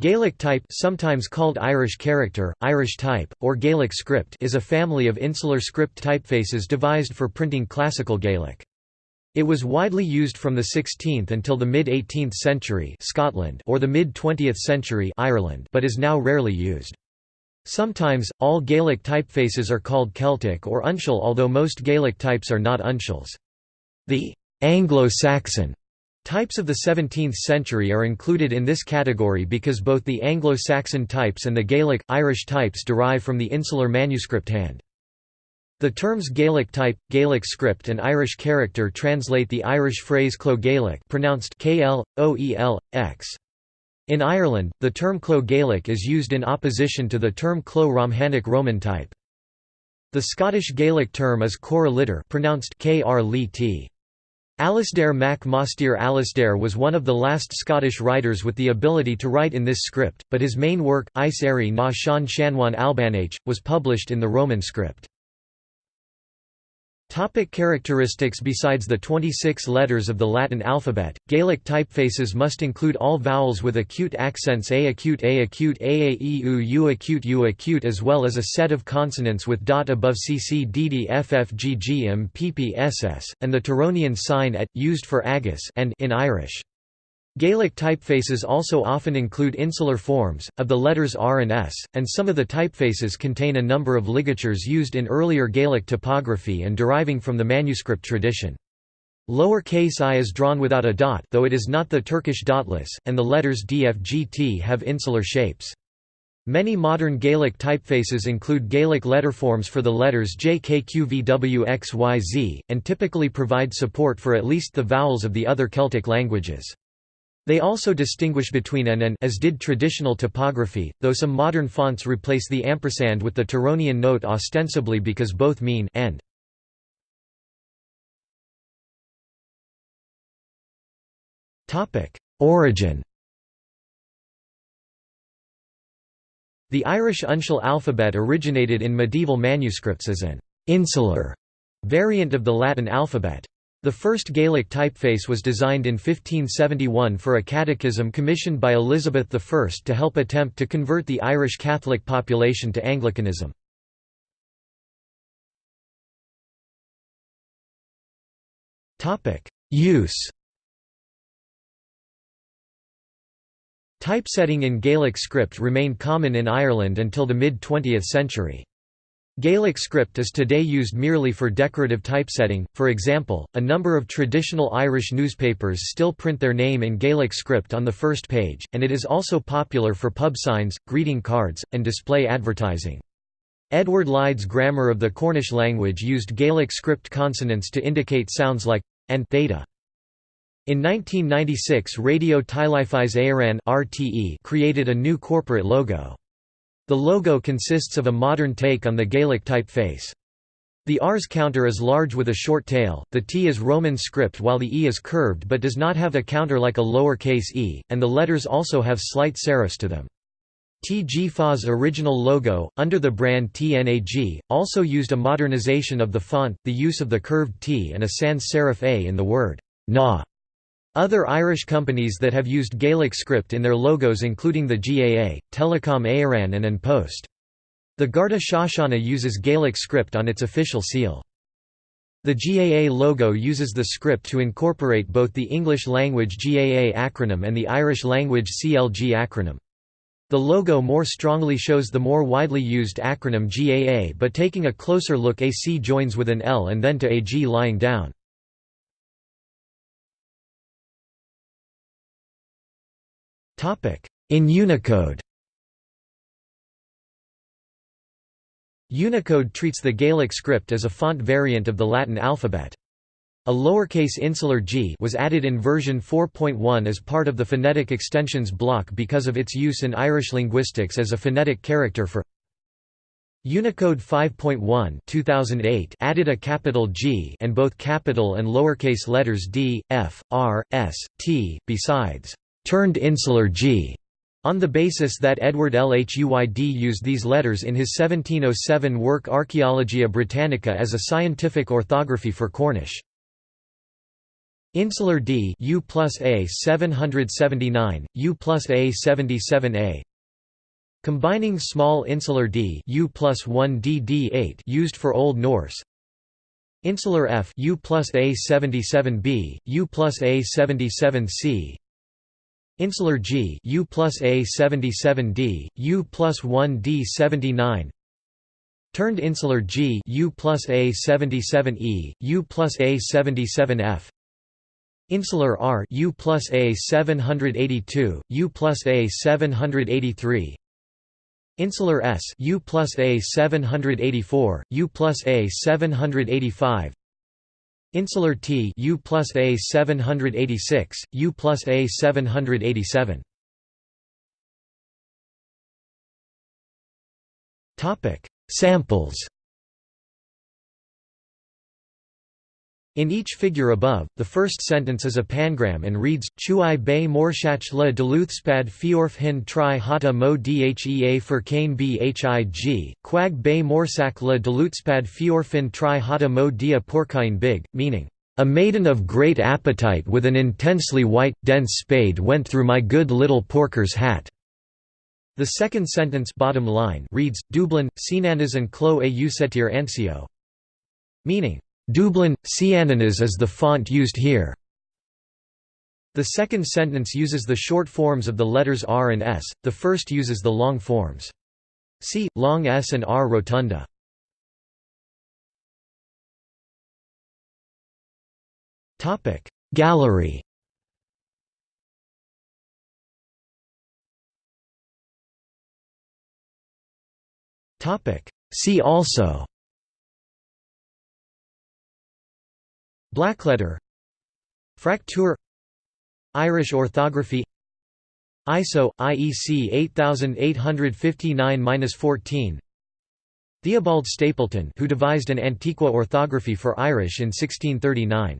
Gaelic type sometimes called Irish character, Irish type, or Gaelic script is a family of insular script typefaces devised for printing classical Gaelic. It was widely used from the 16th until the mid-18th century Scotland or the mid-20th century Ireland but is now rarely used. Sometimes, all Gaelic typefaces are called Celtic or uncial although most Gaelic types are not uncials. The Anglo-Saxon Types of the 17th century are included in this category because both the Anglo-Saxon types and the Gaelic, Irish types derive from the insular manuscript hand. The terms Gaelic type, Gaelic script and Irish character translate the Irish phrase Clo Gaelic pronounced KL, OEL, X. In Ireland, the term Clo Gaelic is used in opposition to the term Clo Romhanic Roman type. The Scottish Gaelic term is Cora Litter pronounced Kr Alasdair Mac Mhaighstir Alasdair was one of the last Scottish writers with the ability to write in this script, but his main work, Eri na Sean Shanwan Albanach, was published in the Roman script. Topic characteristics Besides the 26 letters of the Latin alphabet, Gaelic typefaces must include all vowels with acute accents A acute A acute A A E U U acute U acute as well as a set of consonants with dot above CC DD FF GG M PP SS, and the Tironian sign at, used for agus and in Irish. Gaelic typefaces also often include insular forms, of the letters R and S, and some of the typefaces contain a number of ligatures used in earlier Gaelic typography and deriving from the manuscript tradition. Lower case i is drawn without a dot though it is not the Turkish dotless, and the letters DFGT have insular shapes. Many modern Gaelic typefaces include Gaelic letterforms for the letters JKQVWXYZ, and typically provide support for at least the vowels of the other Celtic languages. They also distinguish between an and as did traditional typography, though some modern fonts replace the ampersand with the Tironian note ostensibly because both mean and. Origin The Irish uncial alphabet originated in medieval manuscripts as an «insular» variant of the Latin alphabet. The first Gaelic typeface was designed in 1571 for a catechism commissioned by Elizabeth I to help attempt to convert the Irish Catholic population to Anglicanism. Use Typesetting in Gaelic script remained common in Ireland until the mid-20th century. Gaelic script is today used merely for decorative typesetting, for example, a number of traditional Irish newspapers still print their name in Gaelic script on the first page, and it is also popular for pub signs, greeting cards, and display advertising. Edward Lhuyd's Grammar of the Cornish language used Gaelic script consonants to indicate sounds like and theta. In 1996 Radio Teilifís Éireann created a new corporate logo. The logo consists of a modern take on the Gaelic typeface. The R's counter is large with a short tail, the T is Roman script while the E is curved but does not have a counter like a lower-case e, and the letters also have slight serifs to them. TG original logo, under the brand TNAG, also used a modernization of the font, the use of the curved T and a sans serif A in the word na. Other Irish companies that have used Gaelic script in their logos including the GAA, Telecom Éireann and An Post. The Garda Síochána uses Gaelic script on its official seal. The GAA logo uses the script to incorporate both the English language GAA acronym and the Irish language CLG acronym. The logo more strongly shows the more widely used acronym GAA but taking a closer look AC joins with an L and then to AG lying down. In Unicode. Unicode treats the Gaelic script as a font variant of the Latin alphabet. A lowercase insular g was added in version 4.1 as part of the phonetic extensions block because of its use in Irish linguistics as a phonetic character for Unicode 5.1 2008 added a capital G and both capital and lowercase letters d, f, r, s, t, besides turned insular G, on the basis that Edward Lhuyd used these letters in his 1707 work Archaeologia Britannica as a scientific orthography for Cornish. Insular D U plus A 779, U plus A 77A Combining small insular d U plus 1 d d8 used for Old Norse. Insular F U plus A 77B, U plus A 77C Insular G U plus A 77D, U plus 1 D 79 Turned insular G U plus A 77E, U plus A 77F Insular R U plus A 782, U plus A 783 Insular S U plus A 784, U plus A 785 Insular T U plus A 786, U plus A 787 Topic. Samples In each figure above, the first sentence is a pangram and reads, Chui bei morshach le deluthspad fiorf hin tri hata mo dhea furkane bhig, quag bei morsak le deluthspad fiorfin tri hata mo dia porkine big, meaning, A maiden of great appetite with an intensely white, dense spade went through my good little porker's hat. The second sentence bottom line reads, Dublin, Sinanas and Clo a usetir ansio, meaning, Dublin, Ciananas is the font used here. The second sentence uses the short forms of the letters R and S, the first uses the long forms. See, long S and R rotunda. Gallery See also Blackletter Fraktur Irish orthography ISO IEC 8859-14 Theobald Stapleton who devised an Antiqua orthography for Irish in 1639